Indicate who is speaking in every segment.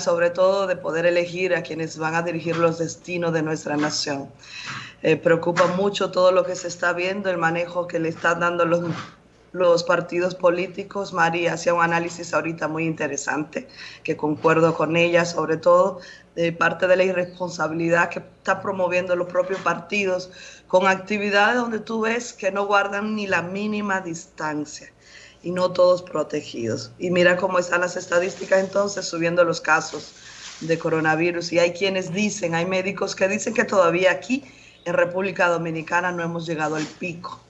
Speaker 1: sobre todo de poder elegir a quienes van a dirigir los destinos de nuestra nación. Eh, preocupa mucho todo lo que se está viendo, el manejo que le están dando los, los partidos políticos. María hacía un análisis ahorita muy interesante, que concuerdo con ella, sobre todo de parte de la irresponsabilidad que está promoviendo los propios partidos con actividades donde tú ves que no guardan ni la mínima distancia y no todos protegidos. Y mira cómo están las estadísticas entonces subiendo los casos de coronavirus. Y hay quienes dicen, hay médicos que dicen que todavía aquí en República Dominicana no hemos llegado al pico.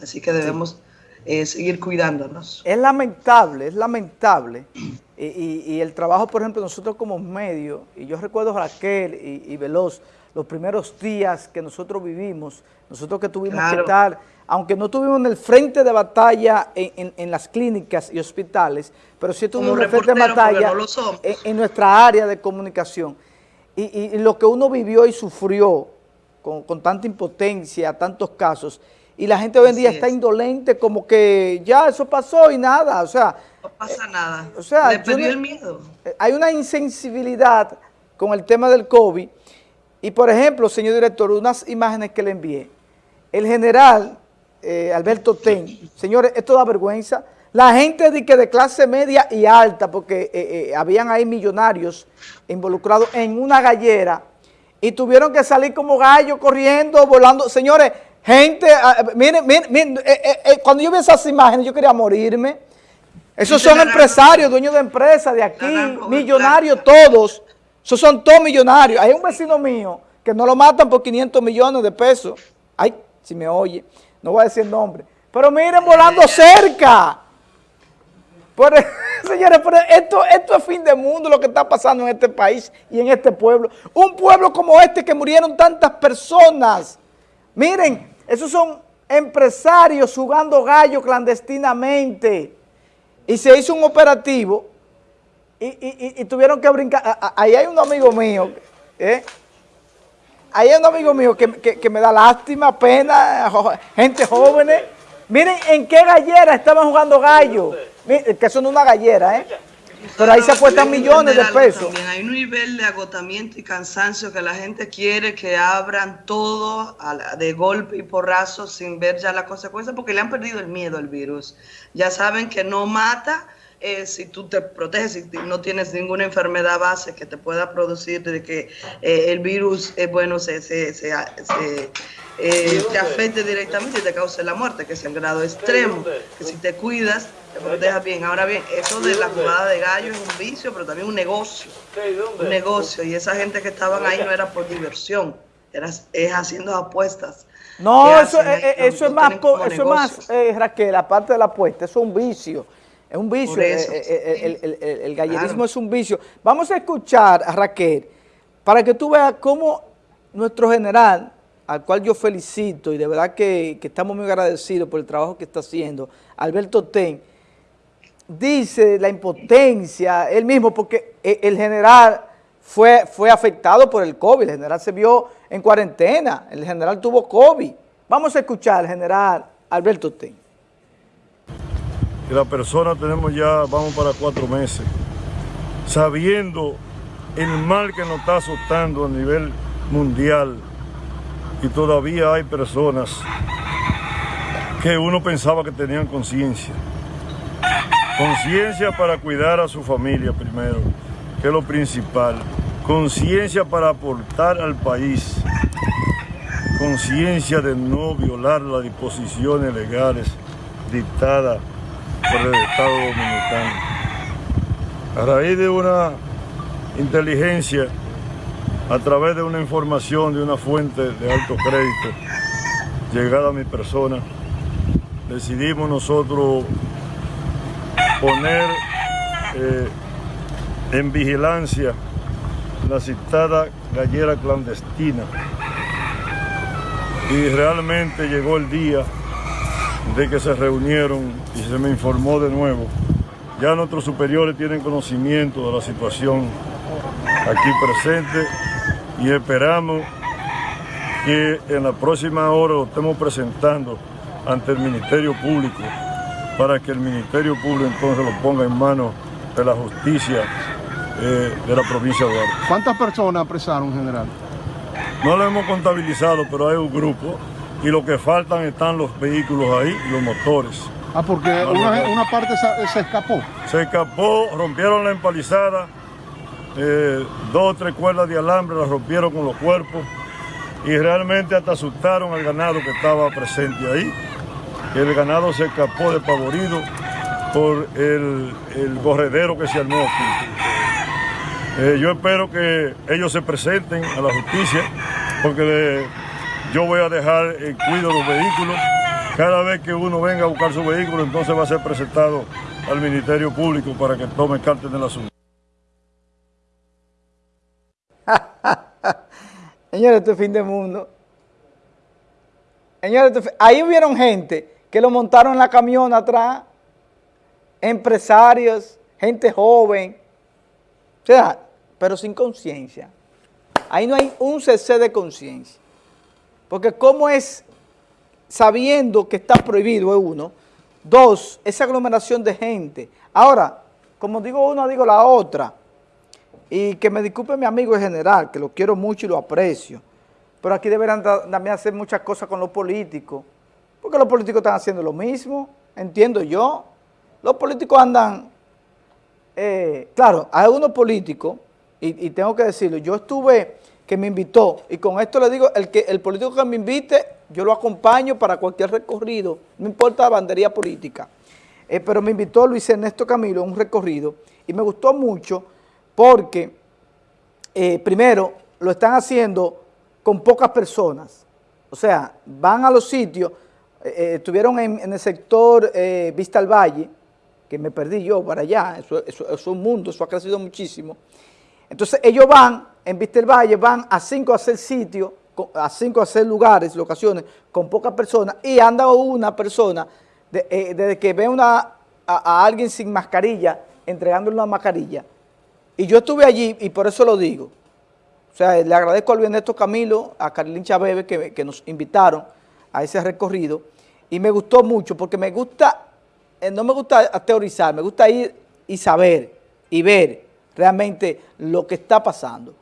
Speaker 1: Así que debemos eh, seguir cuidándonos.
Speaker 2: Es lamentable, es lamentable. Y, el trabajo, por ejemplo, nosotros como medio, y yo recuerdo Raquel y, y Veloz, los primeros días que nosotros vivimos, nosotros que tuvimos que estar, aunque no estuvimos en el frente de batalla en, las clínicas y hospitales, pero sí estuvimos en el frente de batalla en, nuestra área de comunicación. Y, lo que uno vivió y sufrió con, tanta impotencia, tantos casos, y la gente hoy en día está indolente como que ya eso pasó y nada, o sea...
Speaker 1: No pasa nada,
Speaker 2: o sea, le perdió el miedo. Hay una insensibilidad con el tema del COVID, y por ejemplo, señor director, unas imágenes que le envié. El general eh, Alberto Ten, señores, esto da vergüenza. La gente de, que de clase media y alta, porque eh, eh, habían ahí millonarios involucrados en una gallera y tuvieron que salir como gallos corriendo, volando. Señores, gente, ah, miren, miren, cuando yo vi esas imágenes yo quería morirme. Esos son empresarios, dueños de empresas de aquí, millonarios todos. Esos son todos millonarios. Hay un vecino mío que no lo matan por 500 millones de pesos. Ay, si me oye, no voy a decir nombre. Pero miren, volando cerca. señores, esto, esto es fin de mundo lo que está pasando en este país y en este pueblo. Un pueblo como este que murieron tantas personas. Miren, esos son empresarios jugando gallo clandestinamente. Y se hizo un operativo y, tuvieron que brincar. Ahí hay un amigo mío, ¿eh? Ahí hay un amigo mío que, me da lástima, pena, gente jóvenes. Miren en qué gallera estaban jugando gallo. que son una gallera, ¿eh? Pero ahí se apuestan millones de pesos.
Speaker 1: También hay un nivel de agotamiento y cansancio que la gente quiere que abran todo de golpe y porrazo sin ver ya la consecuencia porque le han perdido el miedo al virus. Ya saben que no mata, eh, si tú te proteges, si no tienes ninguna enfermedad base que te pueda producir de que eh, el virus, eh, bueno, se, se, se, te afecte directamente y te cause la muerte, que es en grado extremo, que si te cuidas, te protejas bien. Ahora bien, eso de la jugada de gallo es un vicio, pero también un negocio, un negocio, y esa gente que estaban ahí no era por diversión, era, es haciendo apuestas.
Speaker 2: No, eso, eso, es más, eso es más, Raquel, aparte de la apuesta, eso es un vicio. Es un vicio, eh, eh, eh, el, gallerismo es un vicio. Vamos a escuchar a Raquel para que tú veas cómo nuestro general, al cual yo felicito y de verdad que, estamos muy agradecidos por el trabajo que está haciendo, Alberto Ten, dice la impotencia, él mismo, porque el general fue, fue afectado por el COVID, el general se vio en cuarentena, el general tuvo COVID. Vamos a escuchar al general Alberto Ten
Speaker 3: y la persona tenemos ya, vamos para cuatro meses, sabiendo el mal que nos está azotando a nivel mundial y todavía hay personas que uno pensaba que tenían conciencia. Conciencia para cuidar a su familia primero, que es lo principal. Conciencia para aportar al país. Conciencia de no violar las disposiciones legales dictadas por el Estado Dominicano. A raíz de una inteligencia, a través de una información de una fuente de alto crédito, llegada a mi persona, decidimos nosotros poner eh, en vigilancia la citada gallera clandestina y realmente llegó el día de que se reunieron y se me informó de nuevo. Ya nuestros superiores tienen conocimiento de la situación aquí presente y esperamos que en la próxima hora lo estemos presentando ante el Ministerio Público para que el Ministerio Público entonces lo ponga en manos de la justicia eh, de la provincia de Duarte.
Speaker 4: ¿Cuántas personas apresaron, general?
Speaker 3: No lo hemos contabilizado, pero hay un grupo y lo que faltan están los vehículos ahí, los motores.
Speaker 4: Ah, porque una, parte se, escapó.
Speaker 3: Se escapó, rompieron la empalizada, eh, dos o tres cuerdas de alambre las rompieron con los cuerpos y realmente hasta asustaron al ganado que estaba presente ahí. El ganado se escapó despavorido por el, corredero que se armó aquí. Eh, yo espero que ellos se presenten a la justicia porque yo voy a dejar en cuidado los vehículos. Cada vez que uno venga a buscar su vehículo, entonces va a ser presentado al Ministerio Público para que tome cartas del asunto.
Speaker 2: Señores, este fin de mundo. Señores, ahí hubieron gente que lo montaron en la camión atrás, empresarios, gente joven, o sea, pero sin conciencia. Ahí no hay un cc de conciencia. Porque cómo es, sabiendo que está prohibido, es uno. Dos, esa aglomeración de gente. Ahora, como digo una, digo la otra. Y que me disculpe mi amigo en general, que lo quiero mucho y lo aprecio. Pero aquí deberán también hacer muchas cosas con los políticos. Porque los políticos están haciendo lo mismo, entiendo yo. Los políticos andan, eh, claro, hay unos políticos, y, y tengo que decirlo, yo estuve que me invitó, y con esto le digo, el, que, el político que me invite, yo lo acompaño para cualquier recorrido, no importa la bandería política, eh, pero me invitó Luis Ernesto Camilo a un recorrido, y me gustó mucho porque, eh, primero, lo están haciendo con pocas personas, o sea, van a los sitios, eh, estuvieron en, el sector Vista al Valle, que me perdí yo para allá, eso, eso es un mundo, eso ha crecido muchísimo, entonces ellos van en Vista del Valle van a cinco a seis sitios, a cinco a seis lugares, locaciones, con pocas personas, y anda una persona, eh, desde que ve una, a, alguien sin mascarilla, entregándole una mascarilla. Y yo estuve allí, y por eso lo digo. O sea, le agradezco al Ernesto Camilo, a Carlín Chabebe, que, que nos invitaron a ese recorrido, y me gustó mucho, porque me gusta, eh, no me gusta teorizar, me gusta ir y saber, y ver realmente lo que está pasando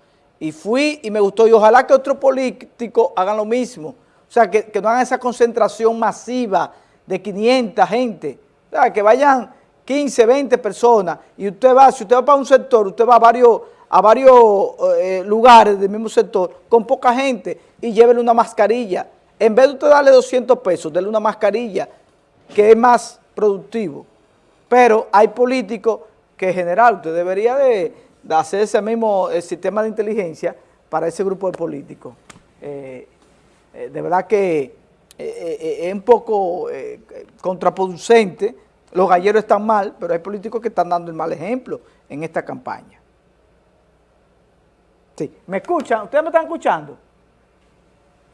Speaker 2: y fui y me gustó. Y ojalá que otros políticos hagan lo mismo. O sea, que, no hagan esa concentración masiva de 500 gente. O sea, que vayan 15, 20 personas y usted va, si usted va para un sector, usted va a varios, a varios eh, lugares del mismo sector con poca gente y llévele una mascarilla. En vez de usted darle 200 pesos, déle una mascarilla que es más productivo. Pero hay políticos que en general usted debería de de hacer ese mismo eh, sistema de inteligencia para ese grupo de políticos. Eh, eh, de verdad que es un poco contraproducente, los galleros están mal, pero hay políticos que están dando el mal ejemplo en esta campaña. Sí, ¿me escuchan? ¿Ustedes me están escuchando?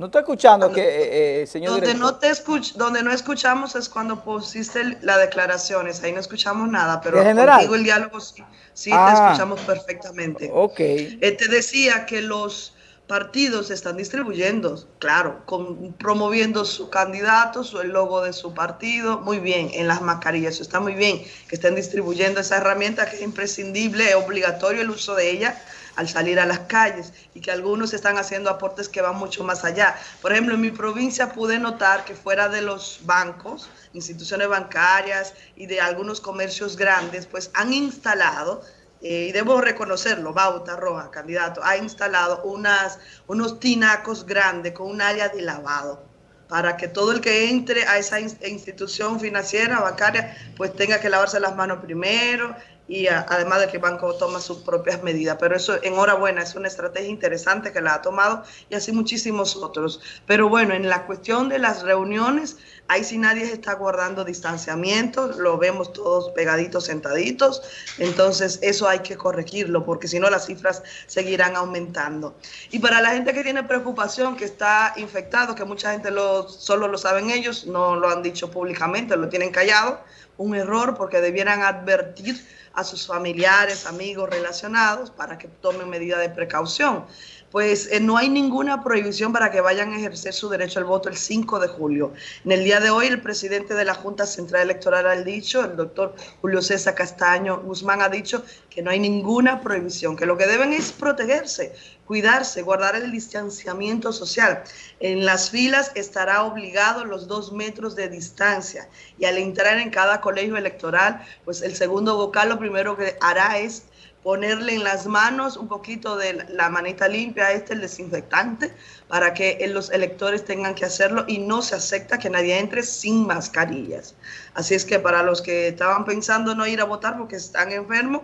Speaker 2: No estoy escuchando que, eh, eh, señor
Speaker 1: donde no te Donde no escuchamos es cuando pusiste las declaraciones, ahí no escuchamos nada, pero contigo el diálogo sí, sí te ah. escuchamos perfectamente.
Speaker 2: Ok.
Speaker 1: Eh, te decía que los partidos están distribuyendo, claro, con, promoviendo su candidato, su, el logo de su partido, muy bien, en las mascarillas, eso está muy bien, que estén distribuyendo esa herramienta que es imprescindible, es obligatorio el uso de ella, al salir a las calles y que algunos están haciendo aportes que van mucho más allá. Por ejemplo, en mi provincia pude notar que fuera de los bancos, instituciones bancarias y de algunos comercios grandes, pues han instalado eh, y debo reconocerlo, Bauta Roja, candidato, ha instalado unos tinacos grandes con un área de lavado para que todo el que entre a esa institución financiera, bancaria, pues tenga que lavarse las manos primero y además de que el banco toma sus propias medidas. Pero eso, enhorabuena, es una estrategia interesante que la ha tomado y así muchísimos otros. Pero bueno, en la cuestión de las reuniones, ahí sí nadie está guardando distanciamiento, lo vemos todos pegaditos, sentaditos, entonces eso hay que corregirlo porque si no las cifras seguirán aumentando. Y para la gente que tiene preocupación, que está infectado, que mucha gente lo, solo lo saben ellos, no lo han dicho públicamente, lo tienen callado, un error porque debieran advertir a sus familiares, amigos relacionados para que tomen medidas de precaución. Pues eh, no hay ninguna prohibición para que vayan a ejercer su derecho al voto el 5 de julio. En el día de hoy, el presidente de la Junta Central Electoral ha dicho, el doctor Julio César Castaño Guzmán ha dicho que no hay ninguna prohibición, que lo que deben es protegerse, cuidarse, guardar el distanciamiento social. En las filas estará obligado los dos metros de distancia y al entrar en cada colegio electoral, pues el segundo vocal lo primero que hará es ponerle en las manos un poquito de la manita limpia, este el desinfectante, para que los electores tengan que hacerlo y no se acepta que nadie entre sin mascarillas. Así es que para los que estaban pensando no ir a votar porque están enfermos,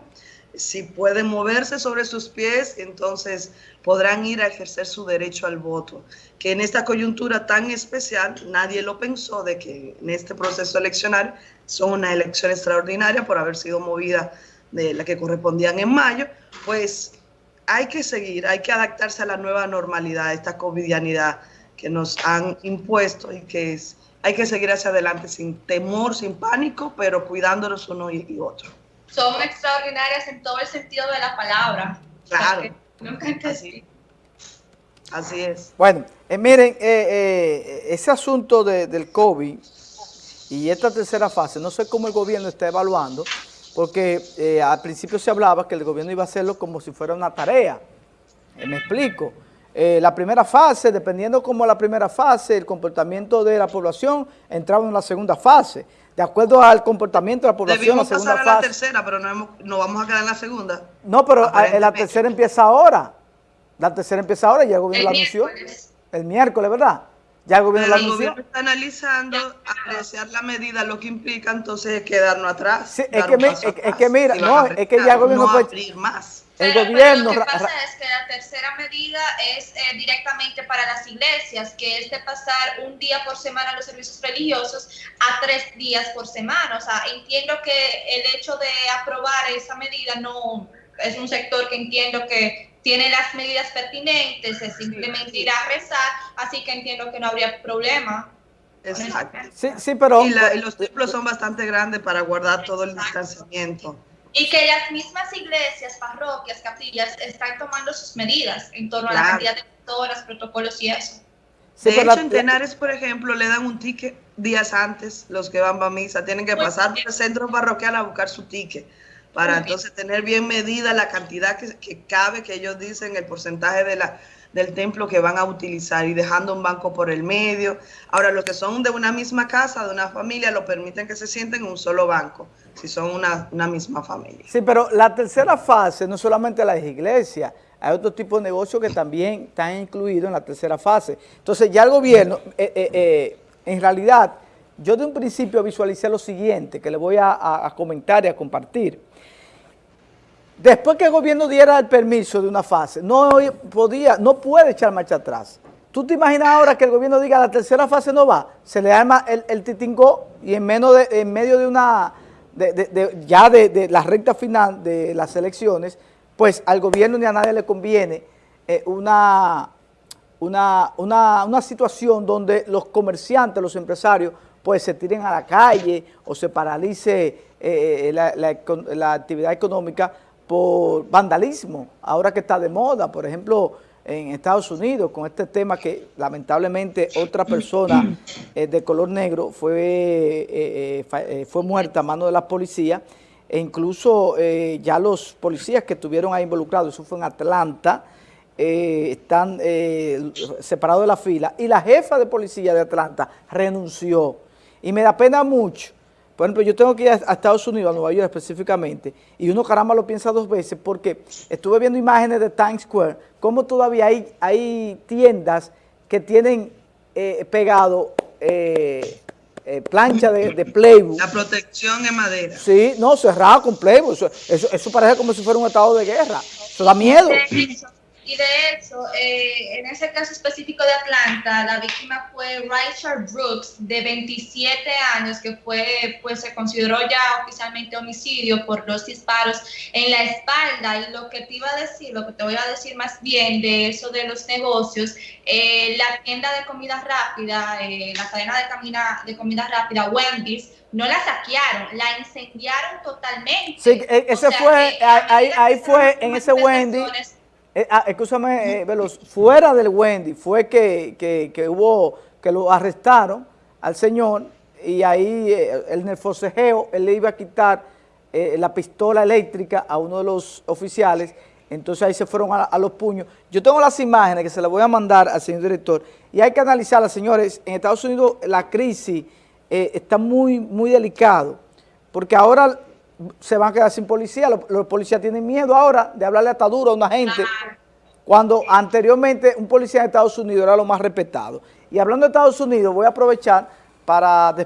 Speaker 1: si pueden moverse sobre sus pies, entonces podrán ir a ejercer su derecho al voto. Que en esta coyuntura tan especial, nadie lo pensó de que en este proceso eleccionario son una elección extraordinaria por haber sido movida de la que correspondían en mayo, pues hay que seguir, hay que adaptarse a la nueva normalidad, esta covidianidad que nos han impuesto y que es, hay que seguir hacia adelante sin temor, sin pánico, pero cuidándonos uno y, otro.
Speaker 5: Son extraordinarias en todo el sentido de la palabra.
Speaker 1: Claro. Así, es.
Speaker 2: Bueno, eh, miren, eh, eh, ese asunto del COVID y esta tercera fase, no sé cómo el gobierno está evaluando, porque eh, al principio se hablaba que el gobierno iba a hacerlo como si fuera una tarea. Eh, me explico. Eh, la primera fase, dependiendo como la primera fase, el comportamiento de la población, entraba en la segunda fase. De acuerdo al comportamiento de la población,
Speaker 1: Debimos la segunda pasar a la tercera, pero no, vamos a quedar en la segunda.
Speaker 2: No, pero la tercera empieza ahora. La tercera empieza ahora y el gobierno la anunció. El miércoles, ¿verdad?
Speaker 1: Ya el gobierno, el gobierno está analizando, apreciar la medida, lo que implica entonces quedarnos atrás.
Speaker 2: es, que mira, no, es que ya el gobierno
Speaker 1: no puede abrir más.
Speaker 5: El gobierno. lo que pasa es que la tercera medida es eh, directamente para las iglesias, que es de pasar un día por semana los servicios religiosos a tres días por semana. O sea, entiendo que el hecho de aprobar esa medida no es un sector que entiendo que tiene las medidas pertinentes, es simplemente ir a rezar, así que entiendo que no habría problema.
Speaker 1: Exacto.
Speaker 2: Sí, sí, pero...
Speaker 1: Y, los templos son bastante grandes para guardar todo el distanciamiento.
Speaker 5: Y que las mismas iglesias, parroquias, capillas están tomando sus medidas en torno a la cantidad de todos los protocolos y eso.
Speaker 1: de hecho, en Tenares, por ejemplo, le dan un ticket días antes, los que van a misa, tienen que pues, pasar por el centro parroquial a buscar su ticket para entonces tener bien medida la cantidad que, cabe, que ellos dicen, el porcentaje de la, del templo que van a utilizar y dejando un banco por el medio. Ahora, los que son de una misma casa, de una familia, lo permiten que se sienten en un solo banco, si son una, misma familia.
Speaker 2: Sí, pero la tercera fase no solamente las iglesias, hay otro tipo de negocios que también están incluidos en la tercera fase. Entonces ya el gobierno, eh, eh, eh, en realidad, yo de un principio visualicé lo siguiente, que le voy a comentar y a compartir. Después que el gobierno diera el permiso de una fase, no podía, no puede echar marcha atrás. ¿Tú te imaginas ahora que el gobierno diga la tercera fase no va? Se le arma el, el y en, menos de, en medio de una, ya de, la recta final de las elecciones, pues al gobierno ni a nadie le conviene eh, una, situación donde los comerciantes, los empresarios, pues se tiren a la calle o se paralice eh, la, la actividad económica por vandalismo, ahora que está de moda, por ejemplo, en Estados Unidos, con este tema que lamentablemente otra persona eh, de color negro fue, eh, eh, fue muerta a mano de la policía, e incluso ya los policías que estuvieron ahí involucrados, eso fue en Atlanta, están separados de la fila, y la jefa de policía de Atlanta renunció, y me da pena mucho, por ejemplo, yo tengo que ir a Estados Unidos, a Nueva York específicamente, y uno caramba lo piensa dos veces porque estuve viendo imágenes de Times Square, cómo todavía hay, hay tiendas que tienen eh, pegado eh, eh, plancha de, de, Playbook.
Speaker 1: La protección en madera.
Speaker 2: Sí, no, cerrado con Playbook. Eso, eso, eso, parece como si fuera un estado de guerra. Eso da miedo.
Speaker 5: Y de hecho, eh, en ese caso específico de Atlanta, la víctima fue Richard Brooks, de 27 años, que fue, pues se consideró ya oficialmente homicidio por los disparos en la espalda. Y lo que te iba a decir, lo que te voy a decir más bien de eso de los negocios, eh, la tienda de comida rápida, eh, la cadena de, camina, de comida rápida, Wendy's, no la saquearon, la incendiaron totalmente.
Speaker 2: Sí, e, ese fue, ahí, ahí fue en ese Wendy's eh, ah, escúchame, eh, Veloz, fuera del Wendy fue que, que, que, hubo, que lo arrestaron al señor y ahí eh, en el forcejeo él le iba a quitar eh, la pistola eléctrica a uno de los oficiales, entonces ahí se fueron a, a, los puños. Yo tengo las imágenes que se las voy a mandar al señor director y hay que analizarlas, señores. En Estados Unidos la crisis eh, está muy, muy delicado porque ahora se van a quedar sin policía, los, policías tienen miedo ahora de hablarle hasta duro a una gente, cuando anteriormente un policía de Estados Unidos era lo más respetado. Y hablando de Estados Unidos, voy a aprovechar para despedir